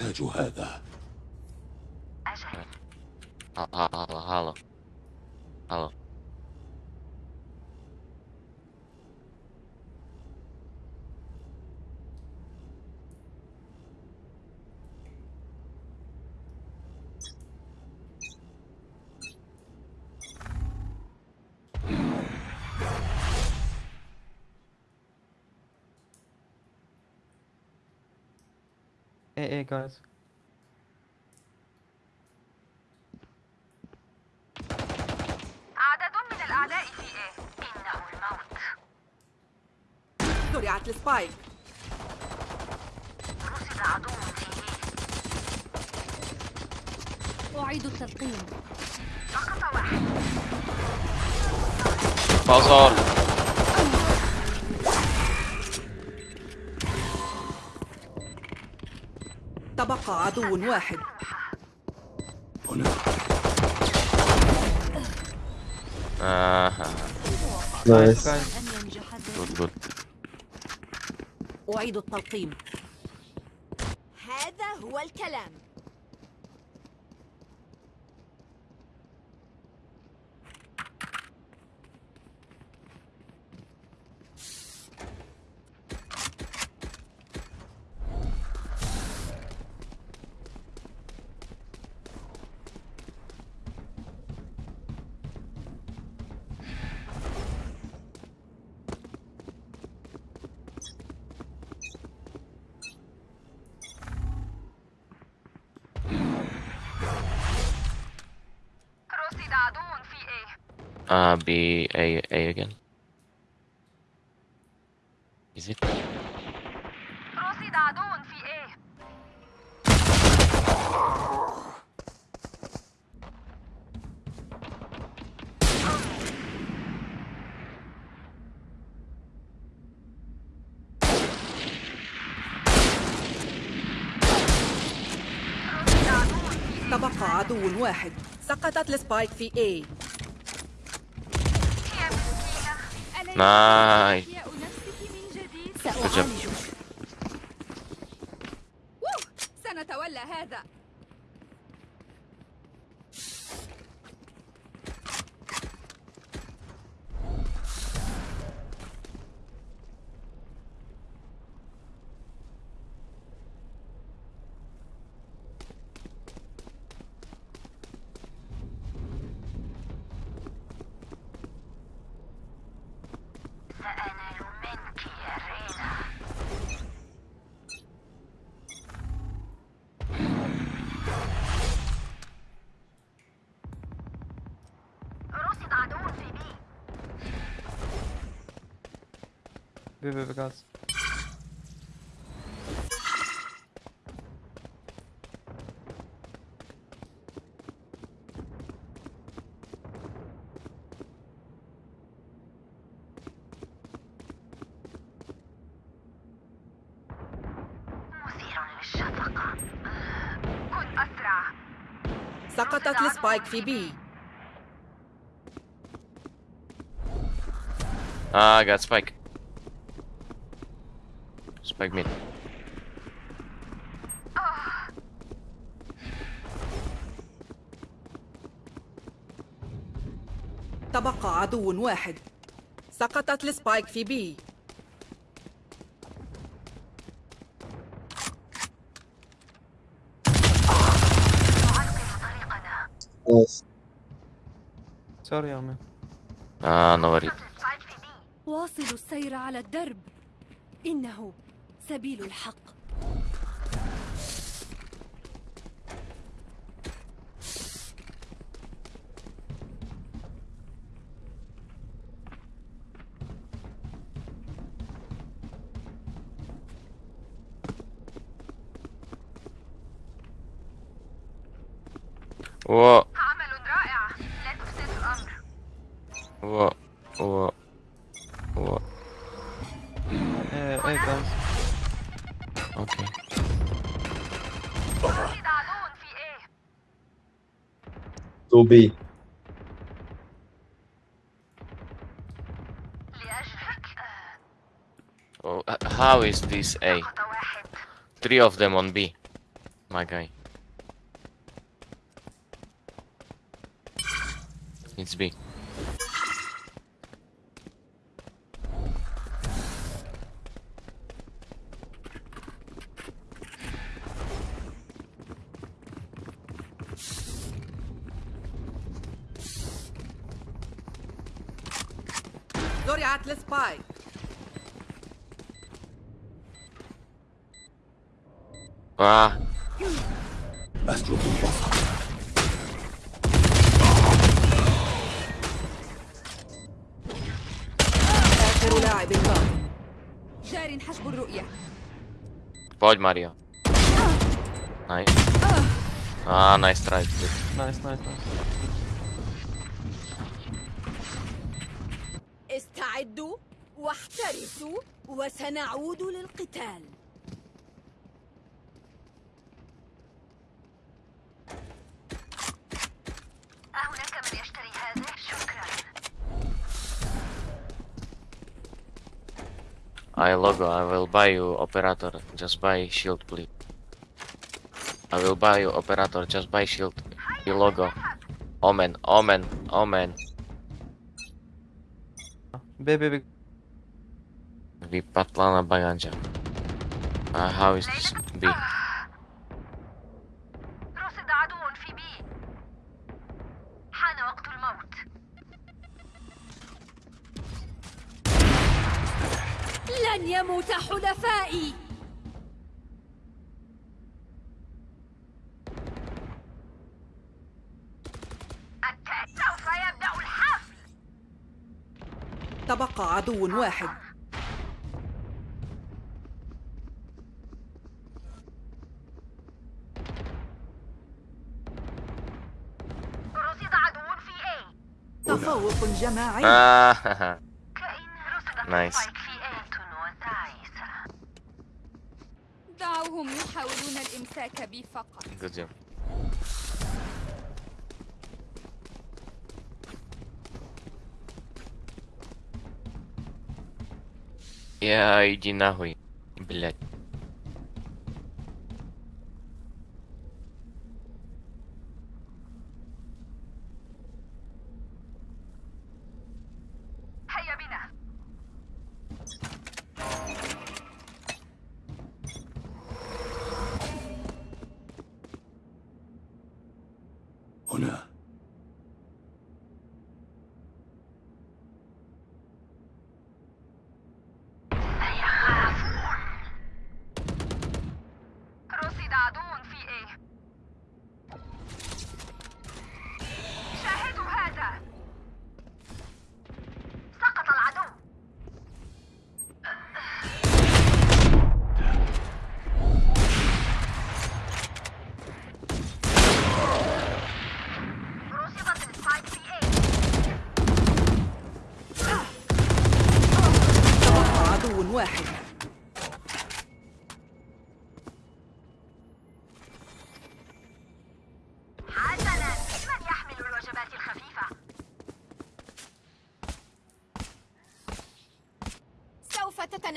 أحتاج هذا. أجل هلا هلا هلا Hey, hey, guys. عدد من الأعداء في إيه إنه الموت. زرعت السبايك. رصد عدو في إيه أعيد التلقيم سقط تبقى عدو واحد. هنا. آه. nice. good good أعيد التلقيم. هذا هو الكلام. آه بي A A again. Is it? تبقى عدو واحد. سقطت السبايك في A. nine B, B, B, guys. مثير للشفقة كن أسرع سقطت السبايك في B Ah, I got spike. Spike mid. تبقى عدو واحد سقطت السبايك في B نعرقل طريقنا نايس Sorry, Armin. Ah, no worry. سبايك في بي واصلوا السير على الدرب إنه سبيل الحق. YouTube. Oh, how is this A? Three of them on B, my guy. It's B. أسلب البصر آخر لاعب باق جار حجب الرؤية Paul Mario. Nice. Ah, nice try. dude. Nice, nice, nice. استعدوا واحترسوا وسنعود للقتال I logo, I will buy you operator. Just buy shield, please. I will buy you operator. Just buy shield. The logo. Omen, omen, omen. B, B, B. Vypadla na baganja. Uh, how is this B? لن يموت حلفائي. سوف يبدأ الحفل. تبقى عدو واحد. رصد عدو في A. تفوق جماعي Ah, دعوهم يحاولون الإمساك بي فقط good job. Я иди нахуй, блядь. عدو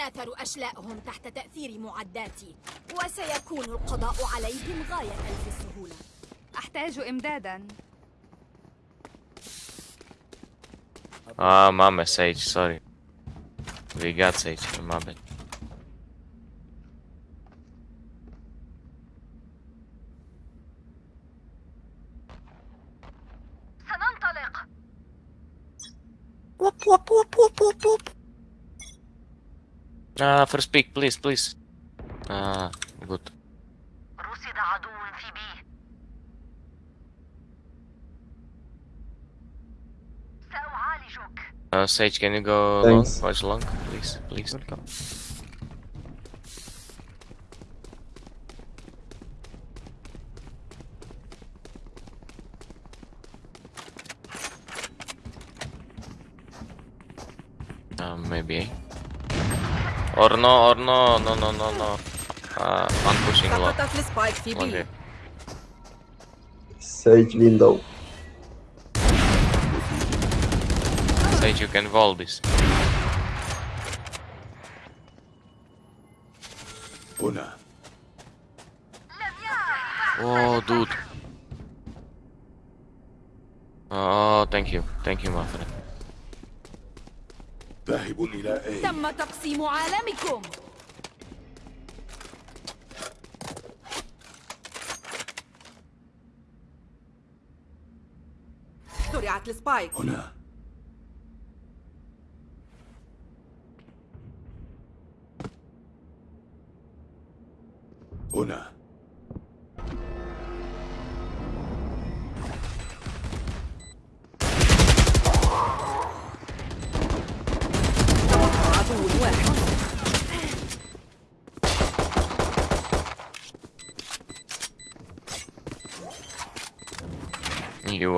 تتناثر أشلاءهم تحت تأثير معداتي وسيكون القضاء عليهم غاية في السهولة أحتاج إمدادا Ah, mama, Sage, sorry. We got Sage, my bad. سننطلق Uh, first speak, please, please. Uh, good. Uh, Sage, can you go Thanks. long, watch long, please, please. Welcome. no, or no, no, no, no, no. Uh, I'm pushing low. Okay. Sage window. Sage, you can wall this. Una. Oh, dude. Oh, thank you. Thank you, my friend. ذاهب إلى A تم تقسيم عالمكم. زرعت السبايك. هنا.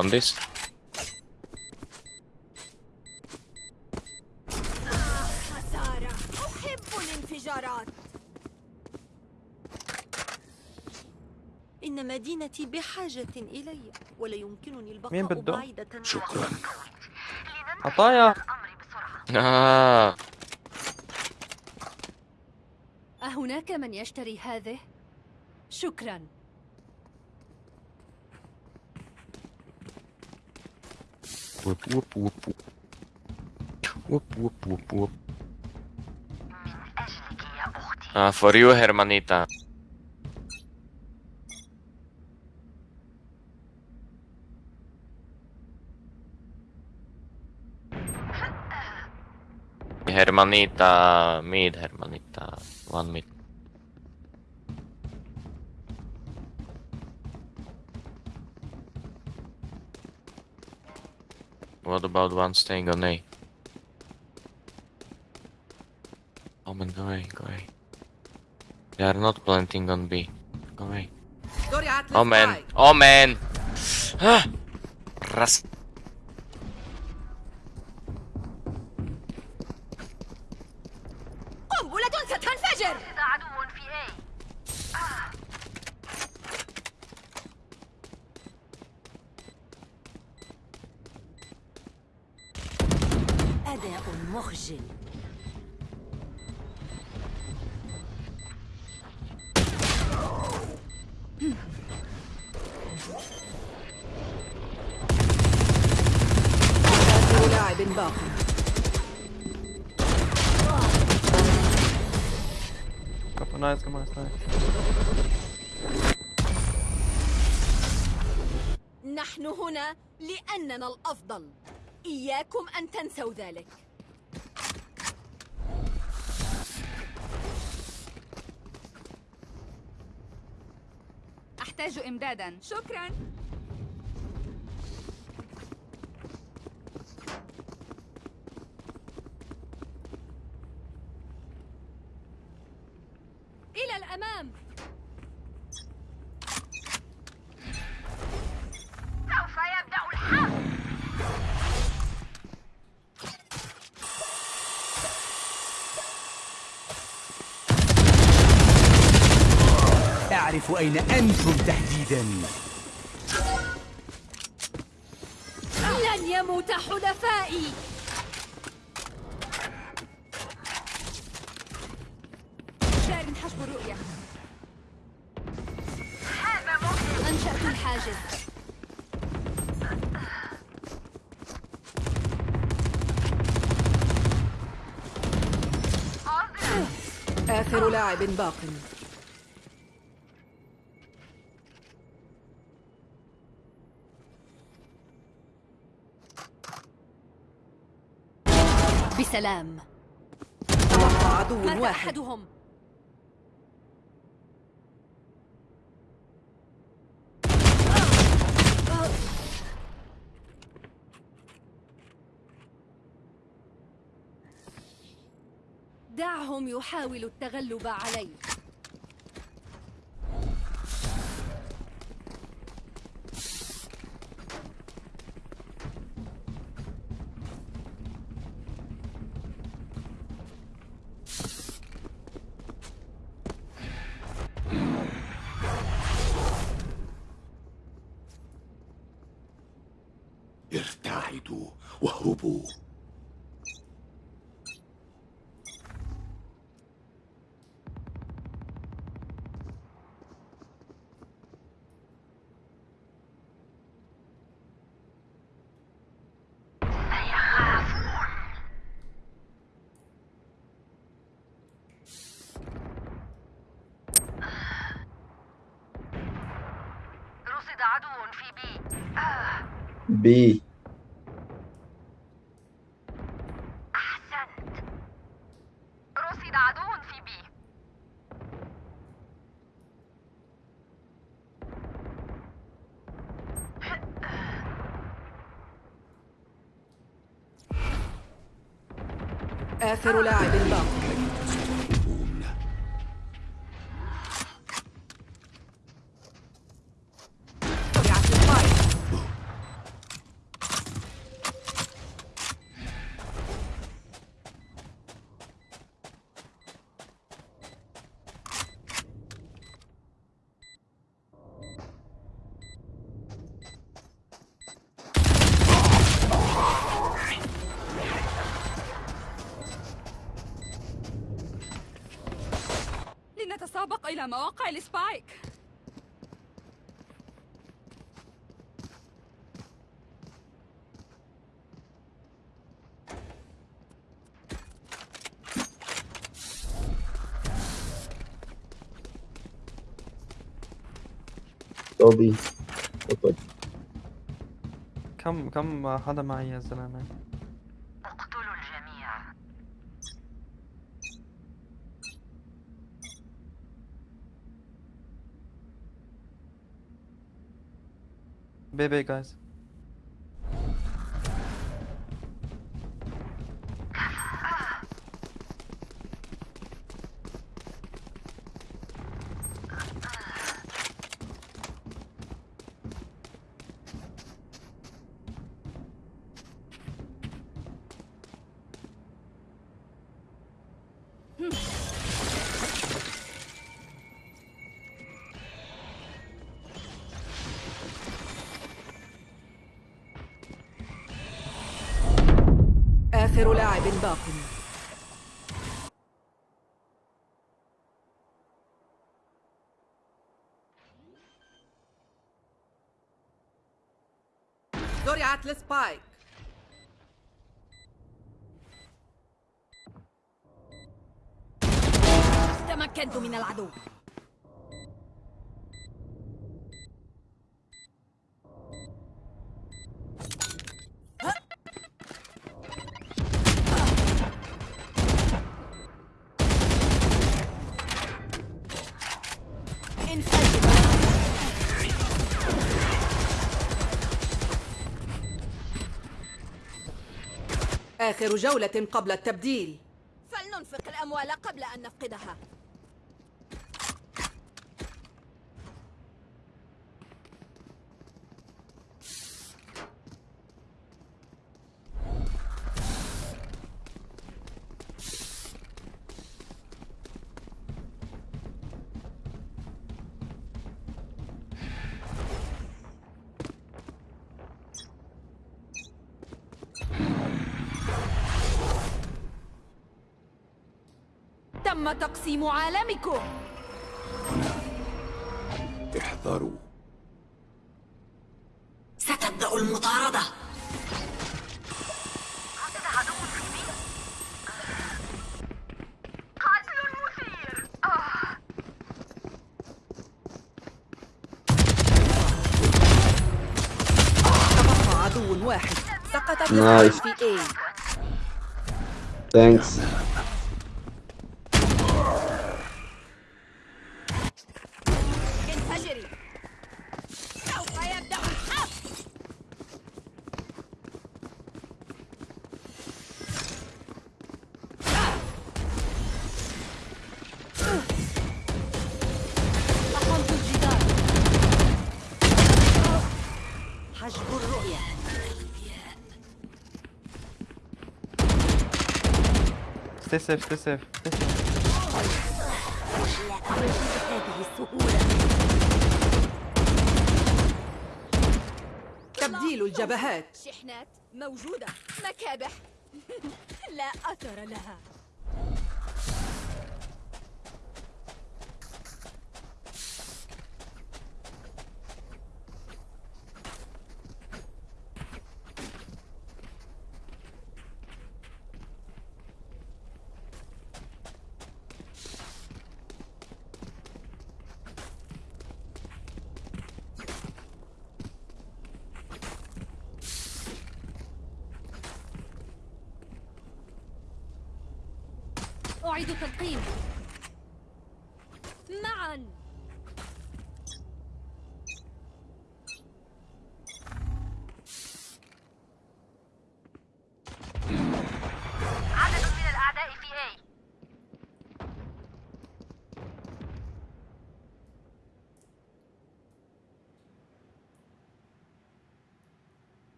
Want this? إن مدينتي بحاجة إلي ولا يمكنني مين البقاء بده؟ بعيدة شكرا عطايا Ah, أهناك من يشتري هذه؟ شكرا whoop whoop whoop whoop. Whoop whoop whoop whoop. Ah, for you, hermanita. Hermanita, mid, hermanita, one mid. What about one staying on A? Oh man, go away, go away. They are not planting on B. Go away. Oh man, oh man! Rust. أداء مخجل آخر لاعب باقي كفو نايس كمان نايس نحن هنا لأننا الأفضل. إياكم أن تنسوا ذلك. أحتاج إمدادا. شكرا إلى الأمام سوف يبدأ الحرب أعرف أين أنتم تحديدا. لن يموت حلفائي. جار حسب الرؤية أنشأت الحاجز. آخر لاعب باق. بسلام تبقى عدو واحد. أحدهم. دعهم يحاولوا التغلب علي رصد عدو في بي. بي. أحسنت. رصد عدو في بي. آخر لاعب باق إلى مواقع السبايك. توبي تفضل. كم كم حدا معي يا زلمة؟ بي بي جايز زرعت السبايك تمكنت من العدو. آخر جولة قبل التبديل. فلننفق الأموال قبل أن نفقدها تم تقسيم عالمكم. احذروا. ستبدأ المطاردة. رصد عدو في بي قتل سيف ستي سيف تبديل الجبهات. شحنات موجودة. مكابح. لا أثر لها.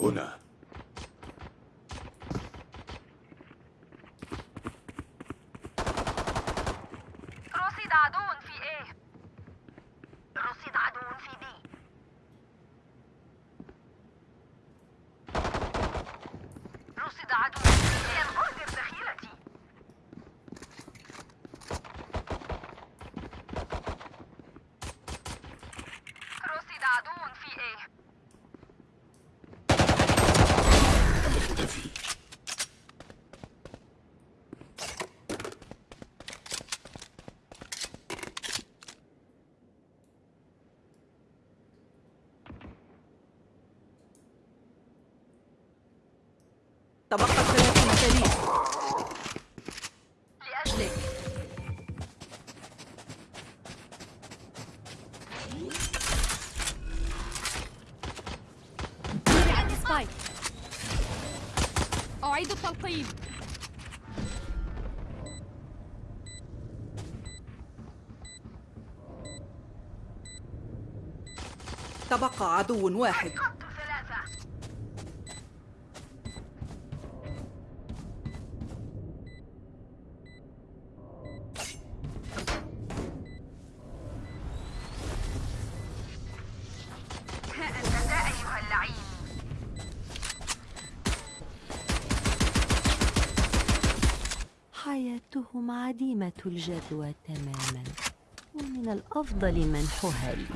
هنا. أعيد التلقيم تبقى عدو واحد. الجدوى تماما ومن الأفضل منحها لي.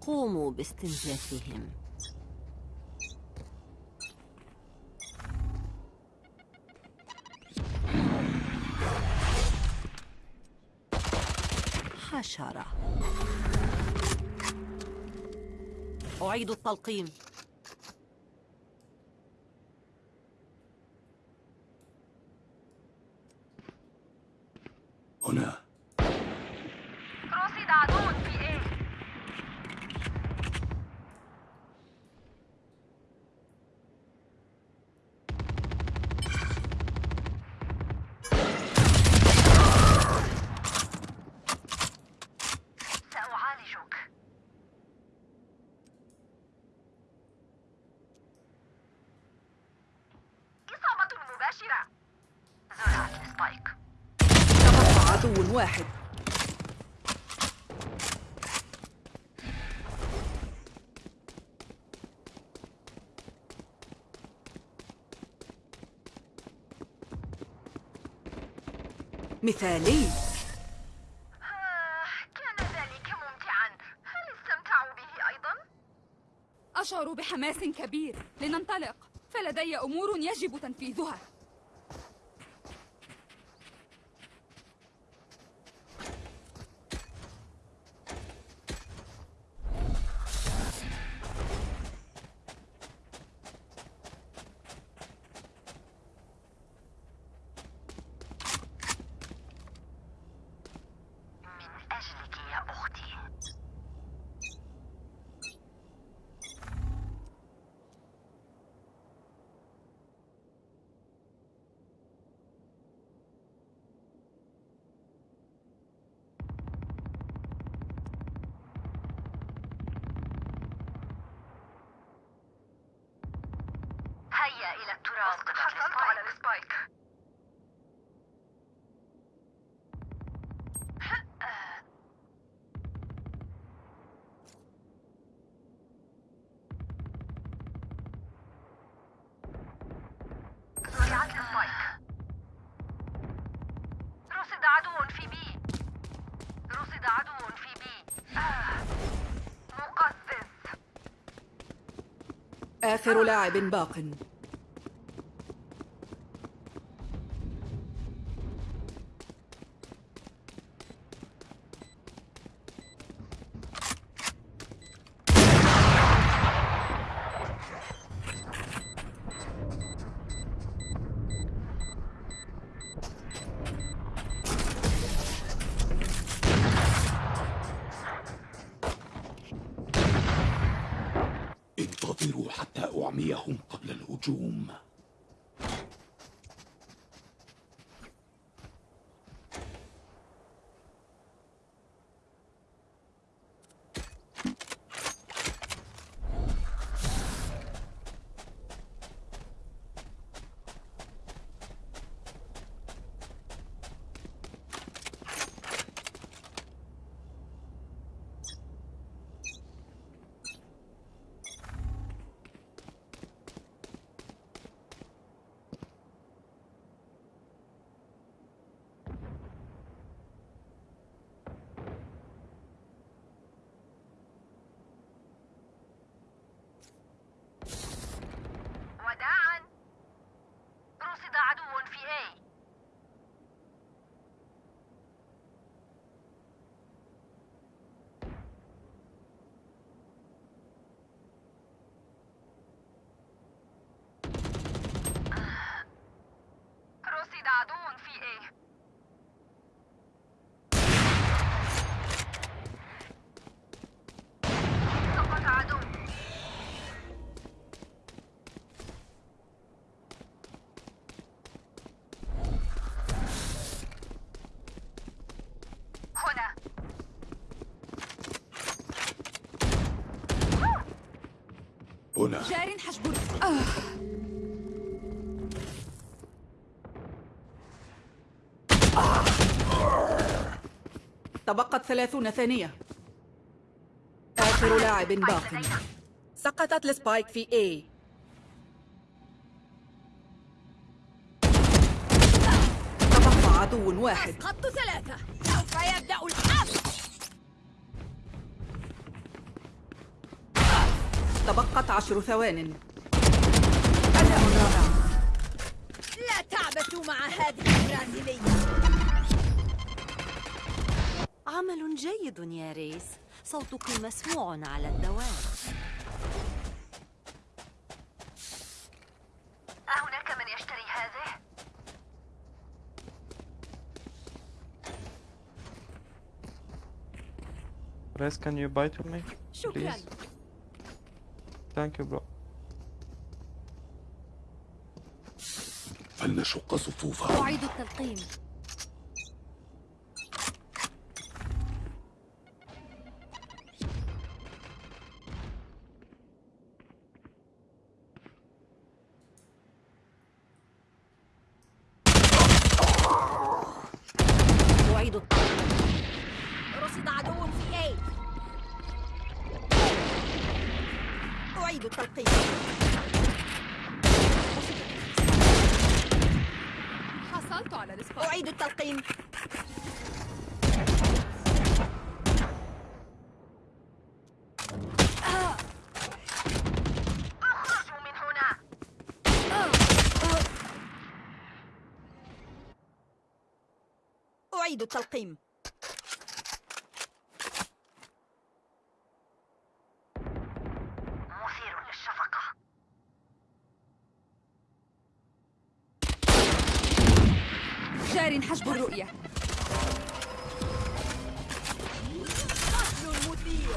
قوموا باستنزافهم حشرة أعيد التلقيم. مثالي. آه، كان ذلك ممتعا. هل استمتعوا به أيضا؟ أشعر بحماس كبير. لننطلق. فلدي أمور يجب تنفيذها. آخر لاعب باق انتظروا حتى أعميهم قبل الهجوم وداعا رصد عدو في A رصد عدو في A سقط عدو هنا هنا جار حجب تبقت ثلاثون ثانية. آخر لاعب باق. سقطت السبايك في A. تبقى عدو واحد. أسقطت ثلاثة. سوف يبدأ الحرب تبقت عشر ثوان أداء رائع لا تعبثوا مع هذه البرازيلية عمل جيد يا ريس صوتك مسموع على الدوام أهناك من يشتري هذه؟ Res, can you buy to me? شكرا Please. Thank you, bro. فلنشق صفوفهم أعيد التلقيم أعيد التلقيم رصد عدو في A أعيد التلقيم حصلت على السبايك أعيد التلقيم اخرجوا من هنا أعيد التلقيم. مثير للشفقة. جار حجب الرؤية. قتل مثير.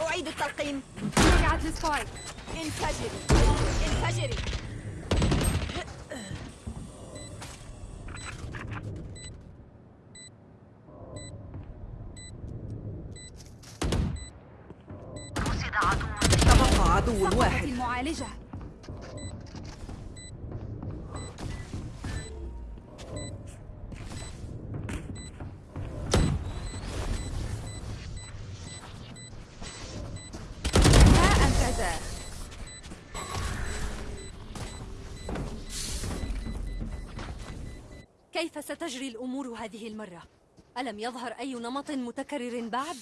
أعيد التلقيم. رجعت السبايك انفجري انفجري تجري الأمور هذه المرة؟ ألم يظهر أي نمط متكرر بعد؟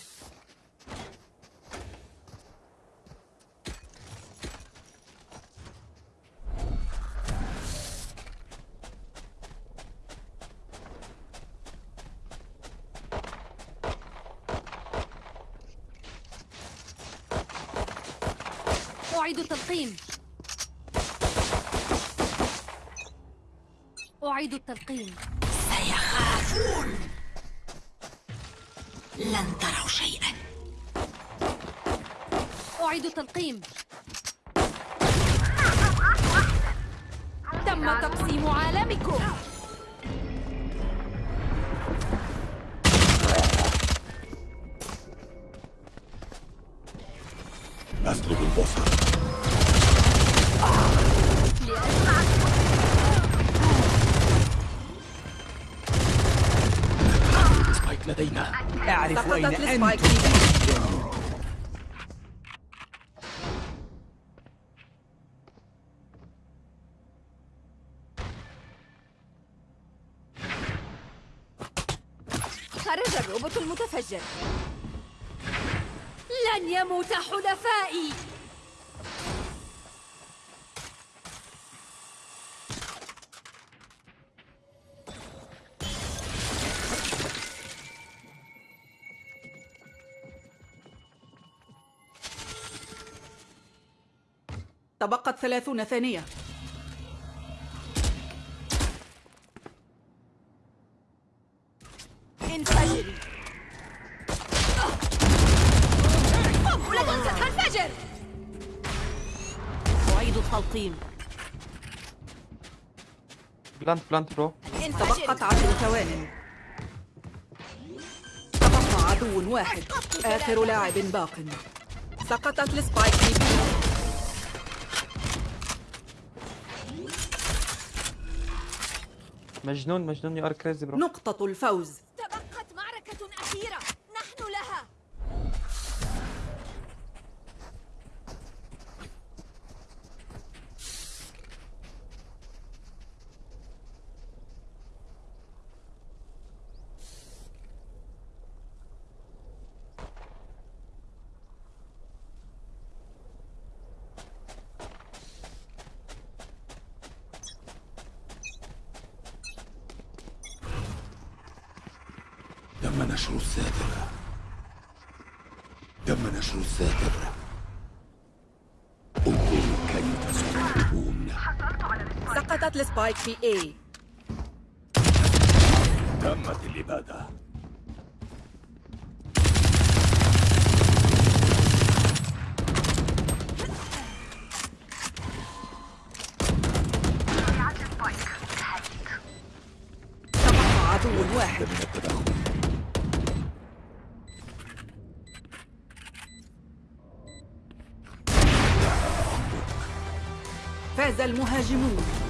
أعيد التلقيم أعيد التلقيم سيخافون لن تروا شيئا. أعيد التلقيم. تم تقسيم عالمكم. في بي خرج الروبوت المتفجر. لن يموت حلفائي. تبقت ثلاثون ثانية. انفجري قنبلة ستنفجر. أعيد التلقيم. Plant, plant, bro. تبقت عشر ثوان تبقى عدو واحد. آخر لاعب باق. سقطت السبايك في بي مجنون مجنون you are crazy bro. نقطة الفوز تبقت معركة أخيرة نحن لها تم نشر الساتر تم نشر الساتر انظروا كيف سيحاربون سقطت السبايك في اي تمت الإبادة. المهاجمون.